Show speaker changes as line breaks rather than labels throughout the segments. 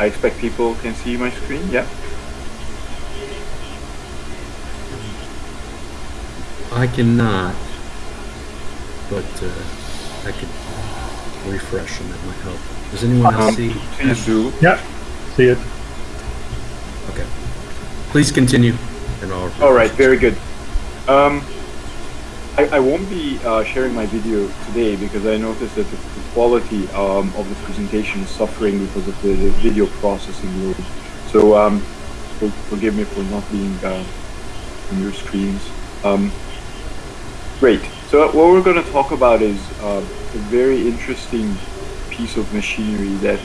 I expect people can see my screen, yeah?
I cannot, but uh, I could refresh them. That might help. Does anyone else
Um,
see?
please do.
Yeah, see it.
Okay. Please continue. And I'll
All right, very good. Um, I, I won't be uh, sharing my video today because I noticed that the, the quality um, of the presentation is suffering because of the, the video processing load. So um, for, forgive me for not being uh, on your screens. Um, great. So what we're going to talk about is uh, a very interesting piece of machinery that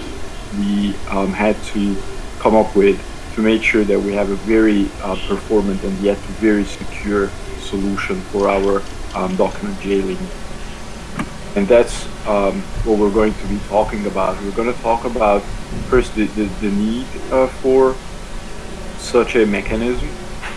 we um, had to come up with to make sure that we have a very uh, performant and yet very secure solution for our um, document jailing. And that's um, what we're going to be talking about. We're going to talk about first the, the, the need uh, for such a mechanism,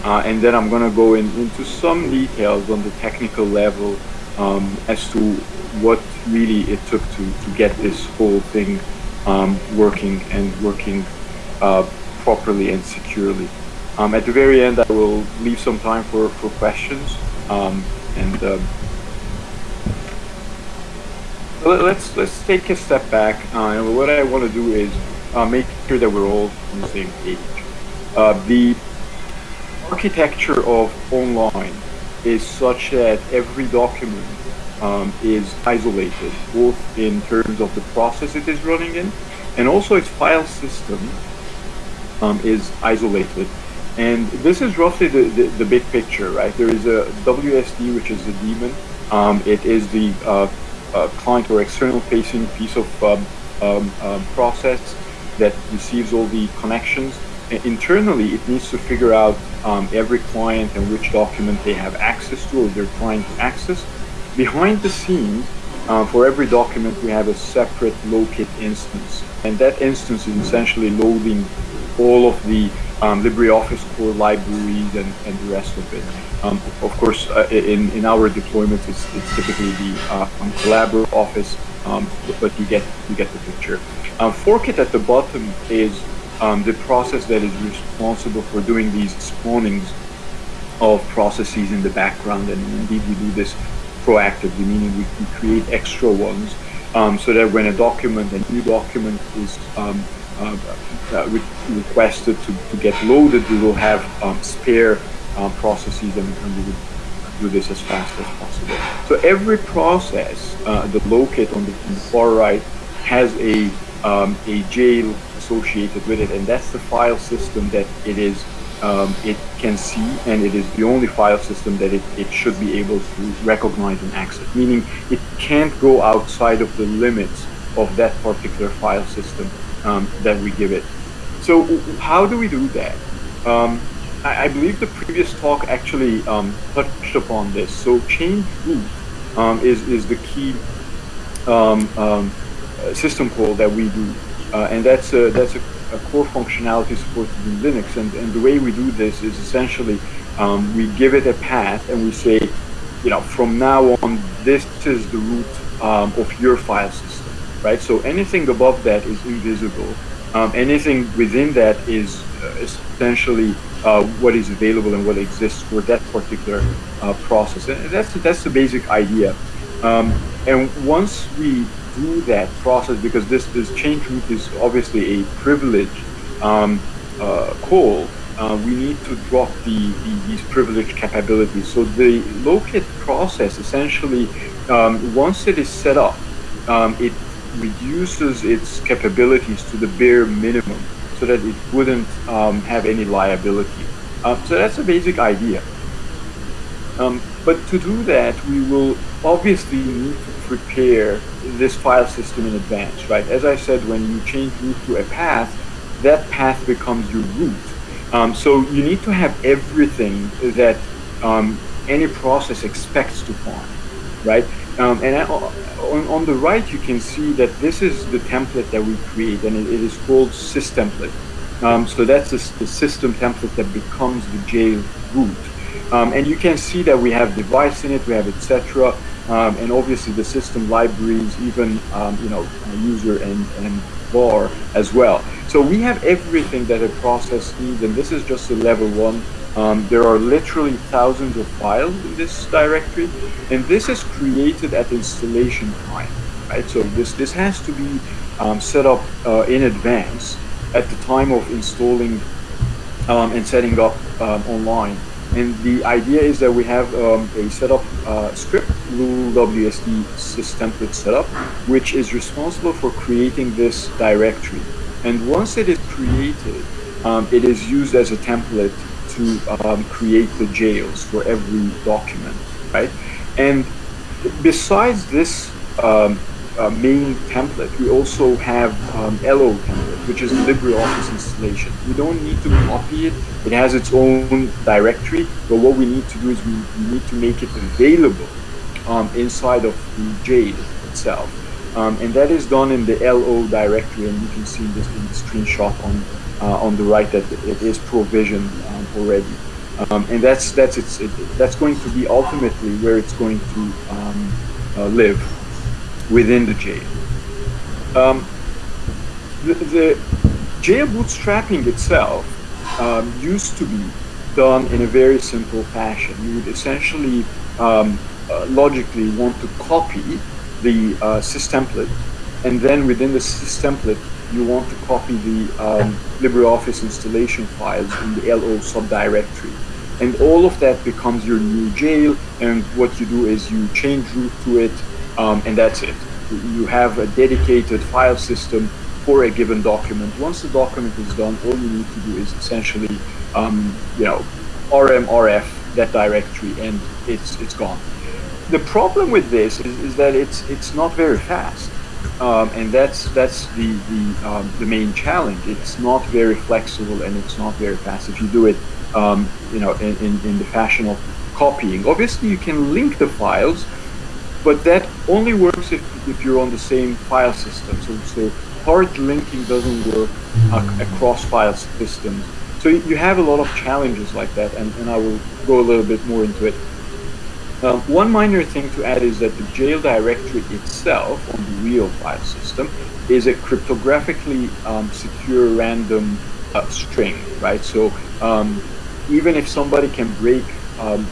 uh, and then I'm going to go in, into some details on the technical level um, as to what really it took to, to get this whole thing um, working and working uh, properly and securely. Um, at the very end, I will leave some time for, for questions. Um, and um, let- let's let's take a step back. Uh, and what I want to do is uh, make sure that we're all on the same page. Uh, the architecture of online is such that every document um, is isolated, both in terms of the process it is running in, and also its file system um, is isolated. And this is roughly the, the, the, big picture, right? There is a WSD, which is the daemon. Um, it is the uh, uh, client or external facing piece of um, um, um, process that receives all the connections. And internally, it needs to figure out um, every client and which document they have access to or they're trying to access. Behind the scenes, uh, for every document, we have a separate LOKit instance. And that instance is essentially loading all of the um, LibreOffice core libraries and, and the rest of it. Um, of course, uh, in, in our deployments, it's, it's typically the uh, um, Office, um, but you get you get the picture. Um, Forkit at the bottom is the process that is responsible for doing these spawnings of processes in the background, and indeed we do this proactively, meaning we, we create extra ones so that when a document, a new document is re requested to, to get loaded, we will have um, spare um, processes and, and, we will do this as fast as possible. So every process, uh, the LOKit on the, on the, far right, has a, um, a jail associated with it, and that's the file system that it is um, it can see, and it is the only file system that it, it should be able to recognize and access, meaning it can't go outside of the limits of that particular file system um, that we give it. So how do we do that? Um, I, I, believe the previous talk actually um, touched upon this. So change root um, is, is the key um, um, system call that we do. Uh, and that's a, that's a, a, core functionality supported in Linux. And, and the way we do this is essentially we give it a path and we say, you know, from now on, this is the root of your file system, right? So anything above that is invisible. Um, anything within that is uh, essentially uh, what is available and what exists for that particular uh, process. And that's that's the basic idea. Um, and once we do that process, because this this change root is obviously a privilege um, uh, call, uh, we need to drop the, the, these privileged capabilities. So the LOKit process essentially, um, once it is set up, um, it reduces its capabilities to the bare minimum so that it wouldn't um, have any liability. Uh, so that's a basic idea. Um, but to do that, we will obviously need to prepare this file system in advance, right? As I said, when you change root to a path, that path becomes your root. Um, so you need to have everything that um, any process expects to find, right? Um, and on, on, the right, you can see that this is the template that we create, and it, it is called systemplate. Um, so that's the, the, system template that becomes the jail root. Um, and you can see that we have device in it, we have etc. Um, and obviously the system libraries, even um, you know user and, and bar as well. So we have everything that a process needs, and this is just a level one. Um, there are literally thousands of files in this directory, and this is created at installation time, right? So this, this has to be um, set up uh, in advance at the time of installing um, and setting up um, online. And the idea is that we have um, a setup uh, script, WSD systemplate setup, which is responsible for creating this directory. And once it is created, um, it is used as a template to um, create the jails for every document, right? And besides this um, uh, main template, we also have um, LO template, which is LibreOffice installation. We don't need to copy it. It has its own directory, but what we need to do is we, we need to make it available um, inside of the jail itself. Um, and that is done in the LO directory, and you can see this in the screenshot on uh, on the right that it is provisioned um, already. Um, and that's that's it's it, that's going to be ultimately where it's going to um, uh, live within the jail. Um, the, the, jail bootstrapping itself um, used to be done in a very simple fashion. You would essentially um, uh, logically want to copy the uh, systemplate, and then within the systemplate, you want to copy the um, LibreOffice installation files in the LO subdirectory. And all of that becomes your new jail, and what you do is you change root to it, um, and that's it. You have a dedicated file system for a given document. Once the document is done, all you need to do is essentially, um, you know, RM, RF, that directory, and it's it's gone. The problem with this is, is that it's it's not very fast, um, and that's that's the the um, the main challenge. It's not very flexible and it's not very fast. If you do it, um, you know, in, in, in the fashion of copying, obviously you can link the files but that only works if, if you're on the same file system. So, so hard linking doesn't work uh, across file systems. So you have a lot of challenges like that, and, and I will go a little bit more into it. Um, one minor thing to add is that the jail directory itself on the real file system is a cryptographically um, secure random uh, string, right? So um, even if somebody can break, um,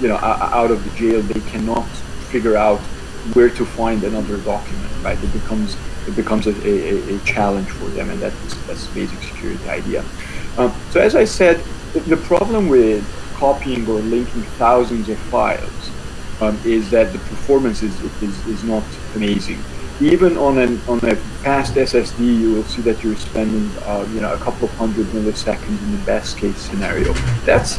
you know, out of the jail, they cannot figure out where to find another document, right? It becomes it becomes a, a, a challenge for them, and that's that's basic security idea. Um, so as I said, the problem with copying or linking thousands of files um, is that the performance is, is, is not amazing. Even on an on a fast SSD, you will see that you're spending uh, you know a couple of hundred milliseconds in the best case scenario. That's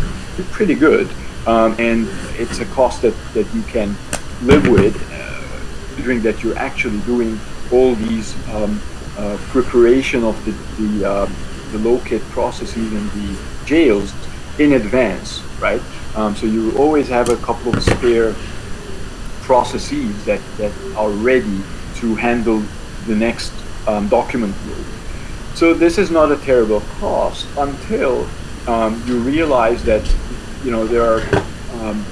pretty good, um, and it's a cost that that you can live with, uh, considering that you're actually doing all these um, uh, preparation of the the, uh, the LOKit processes and the jails in advance, right? Um, so you always have a couple of spare processes that, that are ready to handle the next um, document load. So this is not a terrible cost until um, you realize that you know there are um,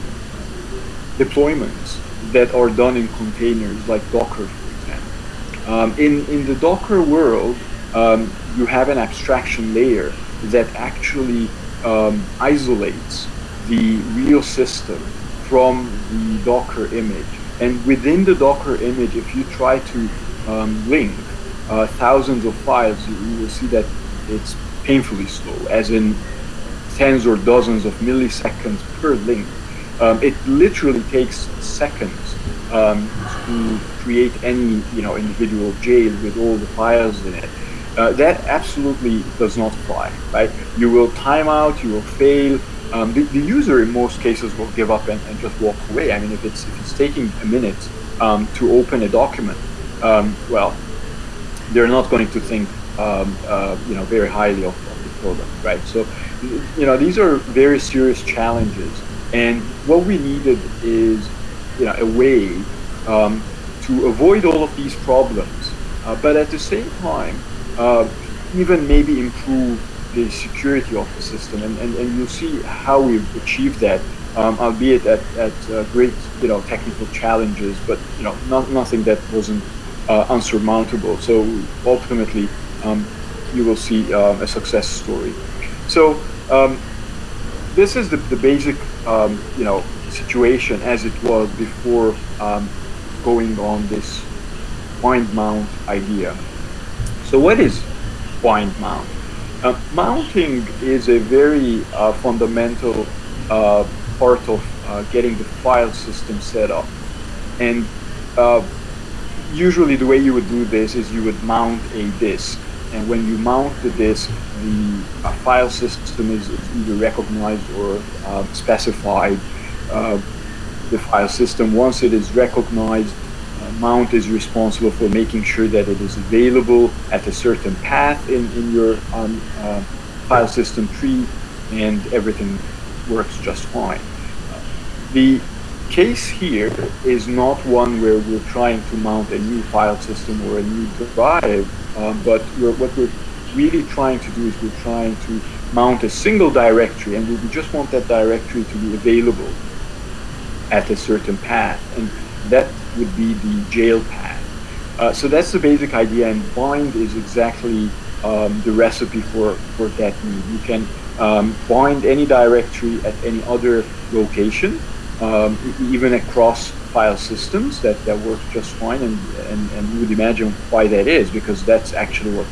deployments that are done in containers like Docker, for example. Um, in, in the Docker world, um, you have an abstraction layer that actually isolates the real system from the Docker image. And within the Docker image, if you try to um, link uh, thousands of files, you, you will see that it's painfully slow, as in tens or dozens of milliseconds per link. Um, it literally takes seconds um, to create any you know individual jail with all the files in it. Uh, that absolutely does not fly, right? You will time out, you will fail. Um, the, the, user in most cases will give up and, and, just walk away. I mean, if it's, if it's taking a minute um, to open a document, um, well, they're not going to think um, uh, you know very highly of, of the product, right? So, you know, these are very serious challenges and what we needed is, you know, a way um, to avoid all of these problems, uh, but at the same time, uh, even maybe improve the security of the system. And, and, and you'll see how we've achieved that, um, albeit at, at uh, great, you know, technical challenges, but, you know, not, nothing that wasn't uh, unsurmountable. So ultimately, um, you will see um, a success story. So um, this is the, the basic, um, you know, situation as it was before going on this bind mount idea. So what is bind mount? Uh, mounting is a very uh, fundamental uh, part of uh, getting the file system set up. And uh, usually the way you would do this is you would mount a disk. And when you mount the disk, the file system is either recognized or specified the file system. Once it is recognized, mount is responsible for making sure that it is available at a certain path in, in your um, uh, file system tree and everything works just fine. The case here is not one where we're trying to mount a new file system or a new drive, um, but we're, what we're really trying to do is we're trying to mount a single directory and we just want that directory to be available at a certain path and that would be the jail path. Uh, so that's the basic idea and bind is exactly um, the recipe for, for that need. You can um, bind any directory at any other location um, even across file systems that, that works just fine and, and, and you would imagine why that is because that's actually what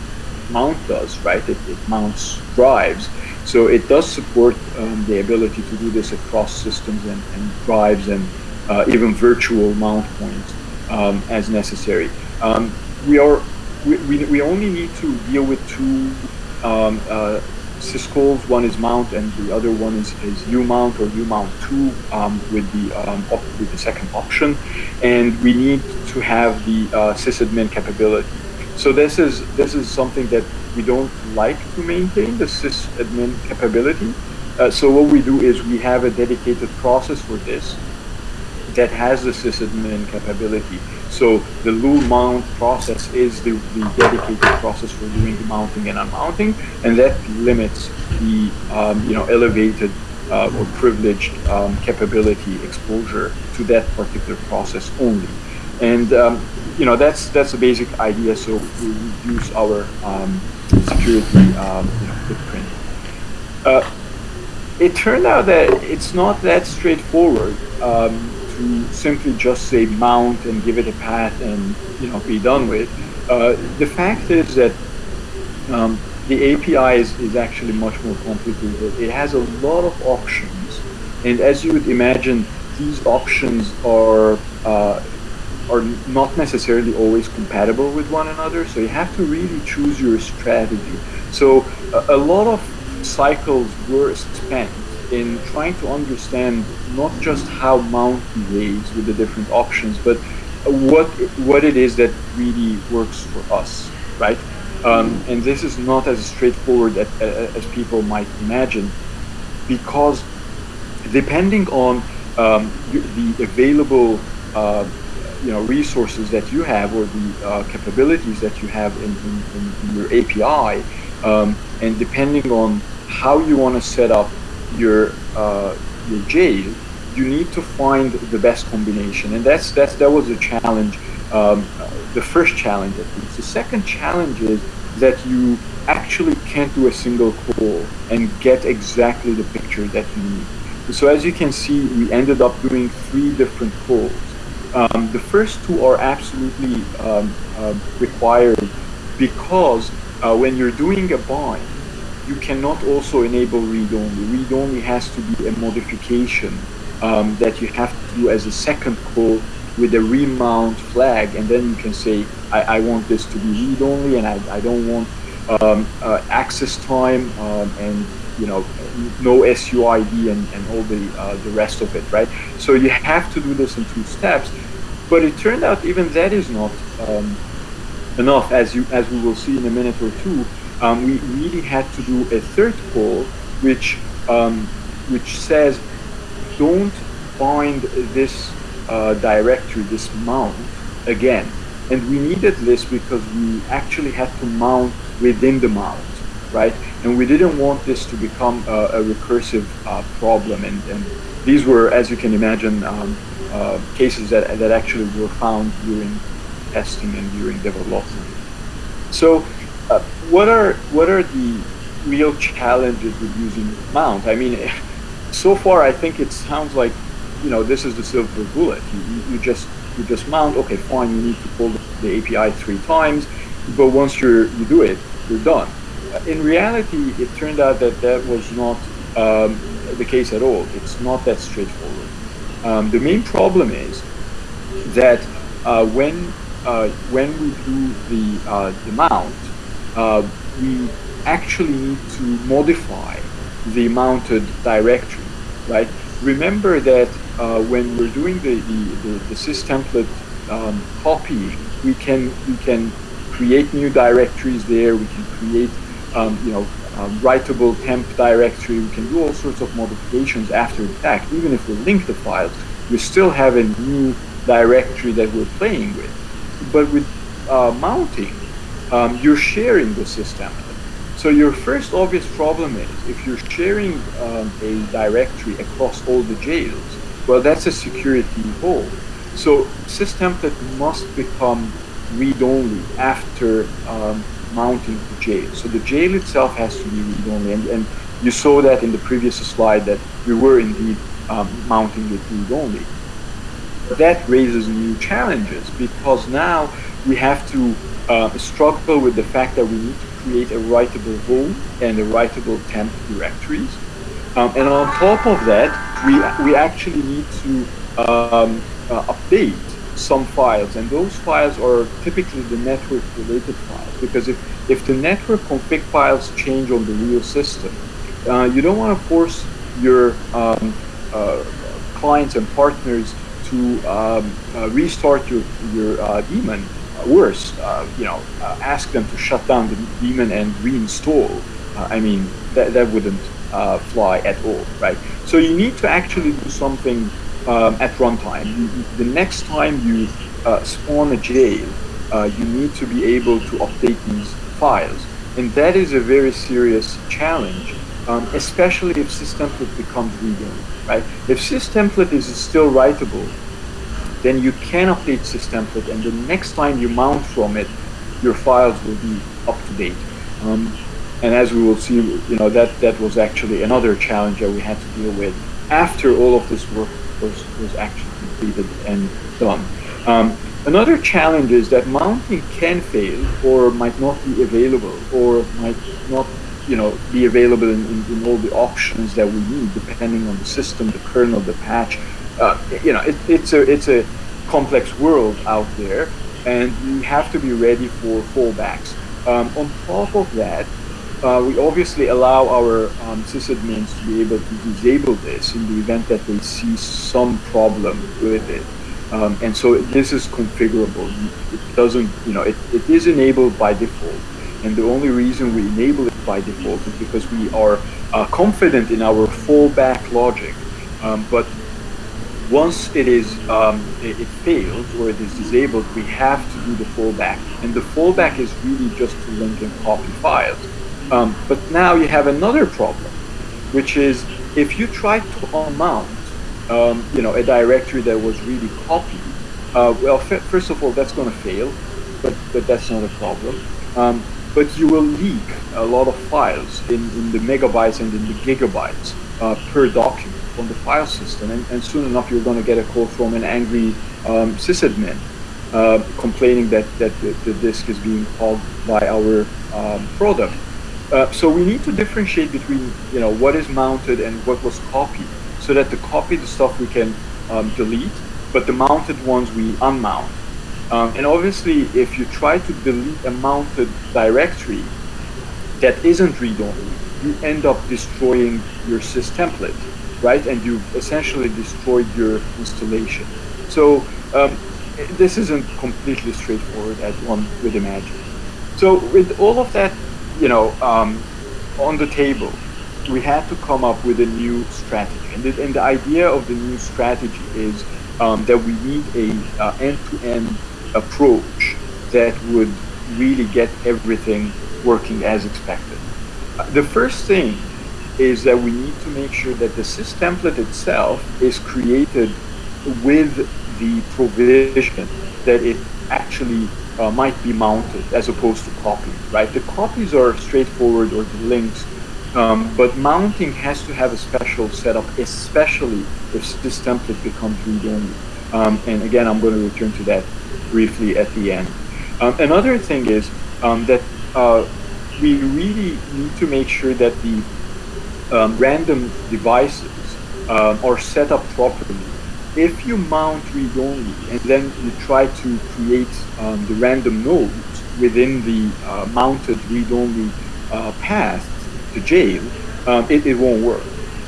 mount does right it, it mounts drives so it does support um, the ability to do this across systems and, and drives and uh, even virtual mount points um, as necessary um, we are we, we, we only need to deal with two um, uh, syscalls. One is mount and the other one is, is umount or umount2 um, with, the, um, with the second option. And we need to have the uh, sysadmin capability. So this is, this is something that we don't like to maintain, the sysadmin capability. Uh, so what we do is we have a dedicated process for this that has the sysadmin capability. So the loolmount process is the, the, dedicated process for doing the mounting and unmounting, and that limits the um, you know elevated uh, or privileged um, capability exposure to that particular process only. And um, you know that's that's the basic idea. So we reduce our um, security um, you know, footprint. Uh, it turned out that it's not that straightforward. Um, to simply just say mount and give it a path and you know be done with. Uh, the fact is that um, the API is, is actually much more complicated. It has a lot of options, and as you would imagine, these options are uh, are not necessarily always compatible with one another. So you have to really choose your strategy. So a, a lot of cycles were spent in trying to understand not just how mount behaves with the different options, but what what it is that really works for us, right? Um, and this is not as straightforward as, as people might imagine, because depending on um, the available uh, you know resources that you have or the uh, capabilities that you have in, in, in your API, um, and depending on how you want to set up your uh, your jail, you need to find the best combination, and that's that's that was a challenge. Um, the first challenge, at least. The second challenge is that you actually can't do a single call and get exactly the picture that you need. So as you can see, we ended up doing three different calls. Um, the first two are absolutely um, uh, required because uh, when you're doing a bind, you cannot also enable read-only. Read-only has to be a modification um, that you have to do as a second call with a remount flag, and then you can say, I, I want this to be read-only, and I, I don't want um, uh, access time um, and you know no SUID and, and all the uh, the rest of it, right? So you have to do this in two steps, but it turned out even that is not um, enough, as you as we will see in a minute or two um, we really had to do a third call, which um, which says, don't bind this uh, directory, this mount again. And we needed this because we actually had to mount within the mount, right? And we didn't want this to become a, a recursive uh, problem. And, and, these were, as you can imagine, um, uh, cases that, that actually were found during testing and during development. So, uh, what are what are the real challenges with using mount? I mean, so far I think it sounds like you know this is the silver bullet. You, you just you just mount. Okay, fine. You need to pull the API three times, but once you you do it, you're done. In reality, it turned out that that was not um, the case at all. It's not that straightforward. Um, the main problem is that uh, when uh, when we do the uh, the mount, uh, we actually need to modify the mounted directory, right? Remember that uh, when we're doing the the, the, the systemplate um, copy, we can we can create new directories there. We can create um, you know um, writable temp directory. We can do all sorts of modifications after the fact. Even if we link the files, we still have a new directory that we're playing with. But with uh, mounting, um, you're sharing the system. So your first obvious problem is if you're sharing um, a directory across all the jails, well, that's a security hole. So systemplate must become read-only after um, mounting the jail. So the jail itself has to be read-only, and, and, you saw that in the previous slide that we were indeed um, mounting it read-only. That raises new challenges because now we have to uh, struggle with the fact that we need to create a writable home and a writable temp directories. Um, and on top of that, we, we actually need to um, uh, update some files, and those files are typically the network-related files, because if, if the network config files change on the real system, uh, you don't want to force your um, uh, clients and partners to um, uh, restart your, your uh, daemon. Worse, uh, you know, uh, ask them to shut down the daemon and reinstall. I mean, that, that wouldn't fly at all, right? So you need to actually do something um, at runtime. The next time you uh, spawn a jail, uh, you need to be able to update these files. And that is a very serious challenge, um, especially if systemplate becomes readable, right? If systemplate is still writable, then you can update systemplate, and the next time you mount from it, your files will be up to date. Um, and as we will see, you know, that, that was actually another challenge that we had to deal with after all of this work was, was actually completed and done. Um, another challenge is that mounting can fail or might not be available or might not you know, be available in, in, in all the options that we need depending on the system, the kernel, the patch. Uh, you know, it, it's, a, it's a complex world out there and you have to be ready for fallbacks. Um, on top of that, uh, we obviously allow our um, sysadmins to be able to disable this in the event that they see some problem with it. Um, and so this is configurable. It doesn't, you know, it, it is enabled by default. And the only reason we enable it by default is because we are uh, confident in our fallback logic. Um, but once it is um, it, it, fails or it is disabled, we have to do the fallback. And the fallback is really just to link and copy files. Um, but now you have another problem, which is if you try to unmount, um, you know, a directory that was really copied, uh, well, first of all, that's going to fail, but, but that's not a problem. Um, but you will leak a lot of files in, in the megabytes and in the gigabytes uh, per document on the file system, and, and soon enough you're going to get a call from an angry um, sysadmin uh, complaining that, that the, the, disk is being called by our um, product. Uh, so we need to differentiate between you know what is mounted and what was copied, so that the copied stuff we can um, delete, but the mounted ones we unmount. Um, and obviously, if you try to delete a mounted directory that isn't read-only, you end up destroying your sys template, right? And you've essentially destroyed your installation. So um, this isn't completely straightforward as one would imagine. So with all of that you know, um, on the table, we had to come up with a new strategy. And the, and the idea of the new strategy is um, that we need a uh, end-to-end approach that would really get everything working as expected. Uh, the first thing is that we need to make sure that the sys template itself is created with the provision that it actually uh, might be mounted as opposed to copying, right? The copies are straightforward or the links, um, but mounting has to have a special setup, especially if this template becomes read-only. Um, and again, I'm going to return to that briefly at the end. Um, another thing is um, that uh, we really need to make sure that the um, random devices uh, are set up properly if you mount read-only and then you try to create um, the random nodes within the uh, mounted read-only uh, path to jail, um, it, it, won't work.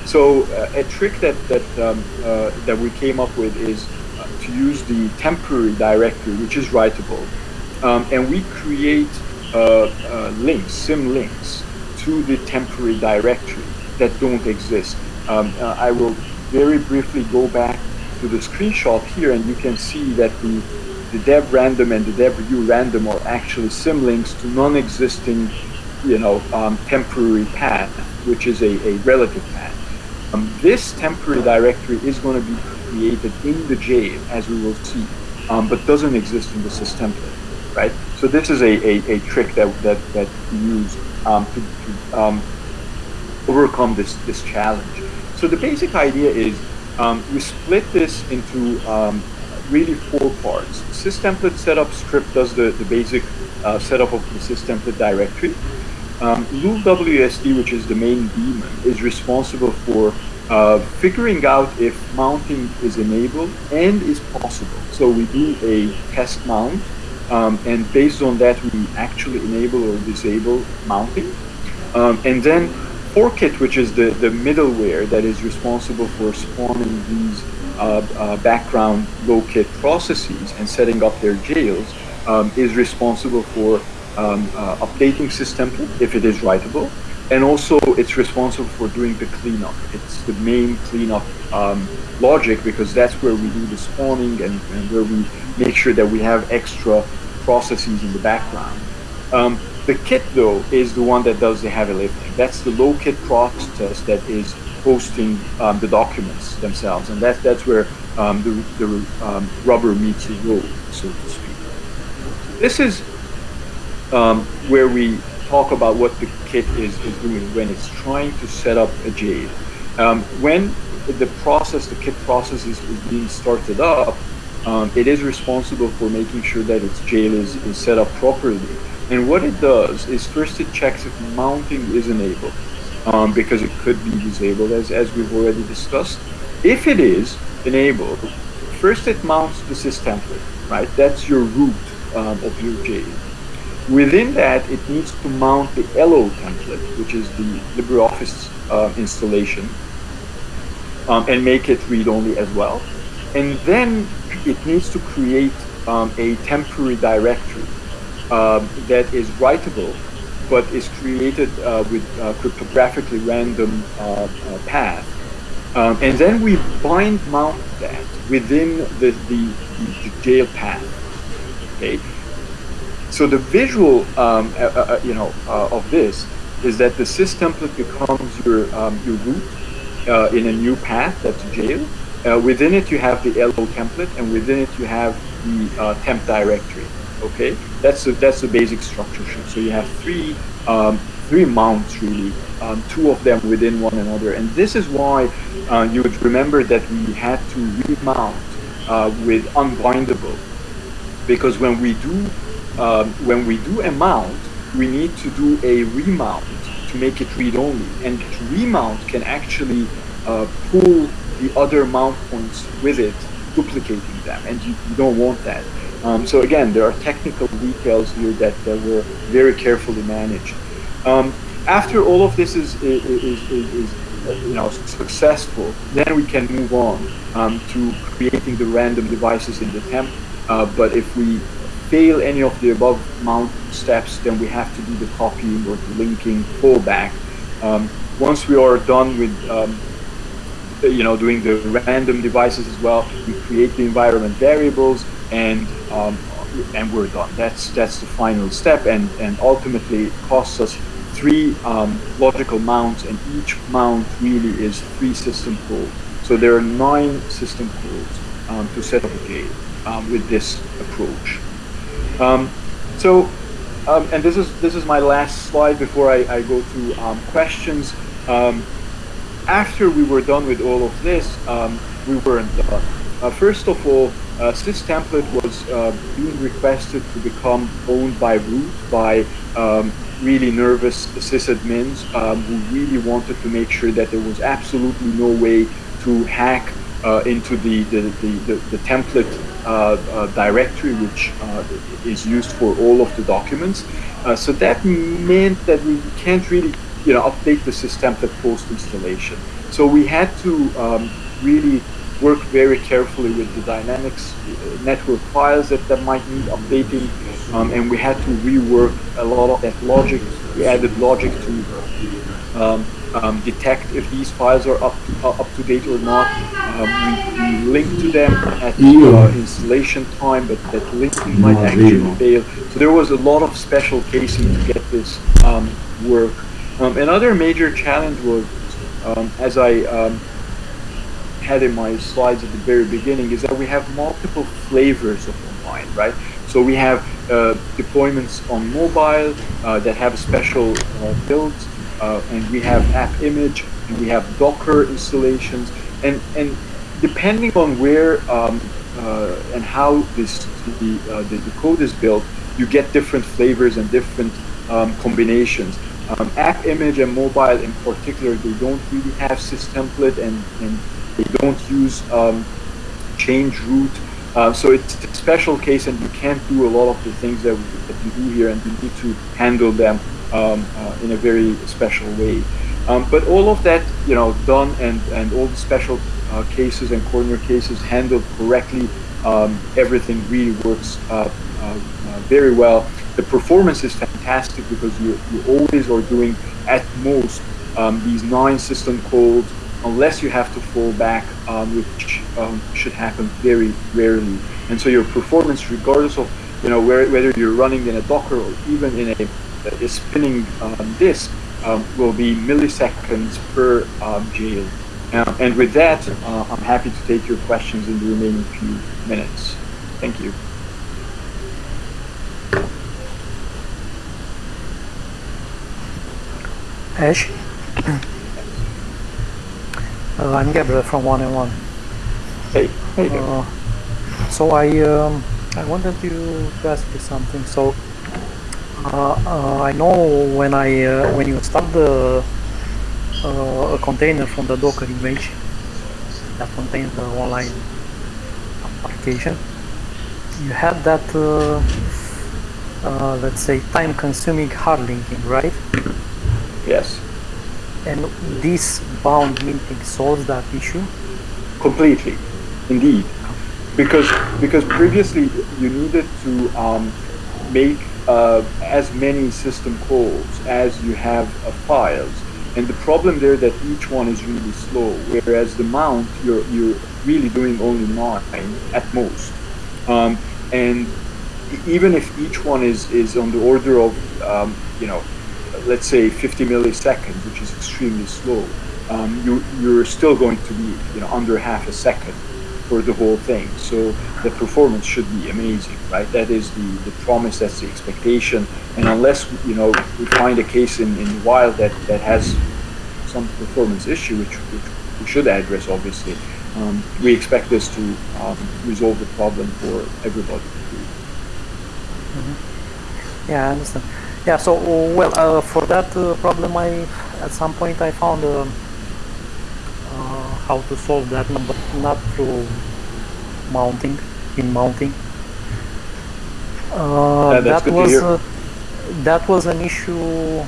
So uh, a trick that that um, uh, that we came up with is uh, to use the temporary directory, which is writable, um, and we create uh, links, symlinks, to the temporary directory that don't exist. Um, I will very briefly go back to the screenshot here and you can see that the, the dev random and the dev urandom are actually symlinks to non-existing, you know, um, temporary path, which is a, a relative path. Um, this temporary directory is going to be created in the jail, as we will see, um, but doesn't exist in the systemplate, right? So this is a, a, a trick that, that, that we use um, to, to um, overcome this, this challenge. So the basic idea is um, we split this into um, really four parts. Systemplate setup script does the, the basic uh, setup of the systemplate directory. Um, WSD, which is the main daemon, is responsible for uh, figuring out if mounting is enabled and is possible. So we do a test mount, um, and based on that, we actually enable or disable mounting. Um, and then ForKit, which is the, the middleware that is responsible for spawning these uh, uh, background low-kit processes and setting up their jails, um, is responsible for um, uh, updating systemplate if it is writable, and also it's responsible for doing the cleanup. It's the main cleanup um, logic because that's where we do the spawning and, and, where we make sure that we have extra processes in the background. Um, the kit, though, is the one that does the heavy lifting. That's the low kit process that is hosting um, the documents themselves, and that's that's where um, the, the um, rubber meets the road, so to speak. This is um, where we talk about what the kit is, is doing when it's trying to set up a jail. Um, when the process, the kit process is, is being started up, it is responsible for making sure that its jail is, is set up properly and what it does is first it checks if mounting is enabled, um, because it could be disabled as, as we've already discussed. If it is enabled, first it mounts the sys template, right? That's your root um, of your jail. Within that, it needs to mount the LO template, which is the LibreOffice uh, installation, um, and make it read-only as well. And then it needs to create um, a temporary directory that is writable, but is created uh, with uh, cryptographically random uh, uh, path. Um, and then we bind mount that within the, the, the jail path. Okay. So the visual, um, uh, uh, you know, of this is that the sys template becomes your um, your root in a new path that's jail. within it, you have the LO template, and within it, you have the temp directory. Okay, that's the that's the basic structure. So you have three um, three mounts really, um, two of them within one another, and this is why uh, you would remember that we had to remount uh, with unbindable, because when we do um, when we do a mount, we need to do a remount to make it read only, and remount can actually uh, pull the other mount points with it, duplicating them, and you, you don't want that. Um, so again, there are technical details here that, that were very carefully managed. Um, after all of this is, is, is, is, you know, successful, then we can move on um, to creating the random devices in the temp. Uh, but if we fail any of the above mount steps, then we have to do the copying or the linking fallback. Um, once we are done with um, you know, doing the random devices as well, we create the environment variables and um, and we're done. That's that's the final step, and and ultimately costs us three um, logical mounts, and each mount really is three system calls. So there are nine system calls um, to set up a gate um, with this approach. Um, so, um, and this is this is my last slide before I, I go to um, questions. After we were done with all of this, um, we weren't done. Uh, first of all, uh, SysTemplate was uh, being requested to become owned by root by um, really nervous sysadmins um, who really wanted to make sure that there was absolutely no way to hack uh, into the, the, the, the, the template uh, uh, directory, which uh, is used for all of the documents. So that meant that we can't really you know, update the SysTemplate post installation. So we had to um, really work very carefully with the Dynamics uh, network files that, that might need updating, um, and we had to rework a lot of that logic. We added logic to um, um, detect if these files are up uh, up to date or not. Um, we, we link to them at uh, installation time, but that linking might actually fail. So there was a lot of special casing to get this um, work. Um, another major challenge was, um, as I um, had in my slides at the very beginning, is that we have multiple flavors of online, right? So we have uh, deployments on mobile uh, that have special uh, builds, uh, and we have app image, and we have Docker installations, and and depending on where um, uh, and how this the, uh, the, the code is built, you get different flavors and different um, combinations. Um, app image and mobile in particular, they don't really have systemplate and, and they don't use um, change root. Uh, so it's a special case and you can't do a lot of the things that, we, that you do here and you need to handle them um, uh, in a very special way. Um, but all of that, you know, done and, and all the special uh, cases and corner cases handled correctly, um, everything really works uh, uh, uh, very well. The performance is fantastic because you, you always are doing at most um, these nine system calls unless you have to fall back, um, which um, should happen very rarely. And so your performance, regardless of you know where, whether you're running in a Docker or even in a, a spinning um, disk, um, will be milliseconds per um, jail. And with that, uh, I'm happy to take your questions in the remaining few minutes. Thank you.
Ash? Uh, I'm Gabriel from One and One.
Hey, hey.
Uh, so I um, I wanted to, ask you something. So uh, uh, I know when I uh, when you start the uh, a container from the Docker image that contains the online application, you had that uh, let's say time-consuming hard linking, right?
Yes.
And this bind mounting solves that issue?
Completely, indeed. Because because previously you needed to um, make uh, as many system calls as you have uh, files, and the problem there that each one is really slow. Whereas the mount you're you're really doing only nine at most, um, and even if each one is is on the order of um, you know let's say 50 milliseconds, which is extremely slow, um, you, you're still going to be you know, under half a second for the whole thing. So the performance should be amazing, right? That is the, the promise, that's the expectation. And unless you know we find a case in, in the wild that, that has some performance issue, which, which we should address obviously, um, we expect this to um, resolve the problem for everybody.
Mm -hmm. Yeah, I understand. Yeah, so well, uh, for that uh, problem, I at some point I found uh, uh how to solve that, but not through mounting, in mounting. Uh, that was uh, that was an issue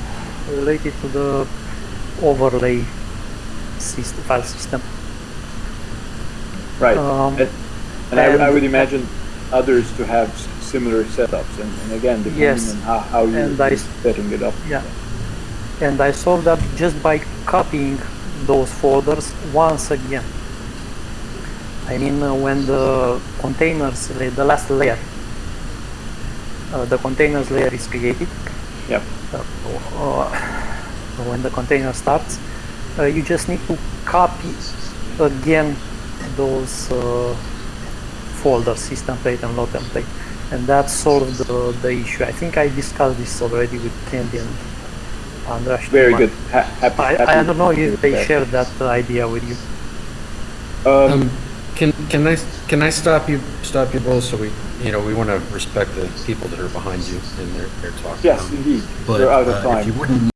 related to the overlay system, file system.
Right, um, and, and, and I, I would imagine others to have similar setups and, and again depending yes. on how, how you're setting it up.
Yeah. And I solved that just by copying those folders once again. I mean uh, when the containers, the last layer, uh, the containers layer is created.
Yep.
Uh, uh when the container starts, uh, you just need to copy again those uh, folders, system template and load template and that solved the, the issue. I think I discussed this already with Kendy and Andras.
Very good. Ha- happy,
I,
happy
I don't know if they
that.
shared that idea with you.
Um,
Um, can can I can I stop you stop you both? So we you know we want to respect the people that are behind you in their their talk.
yes,
Um,
indeed.
but
We're out of
uh,
time.
if you wouldn't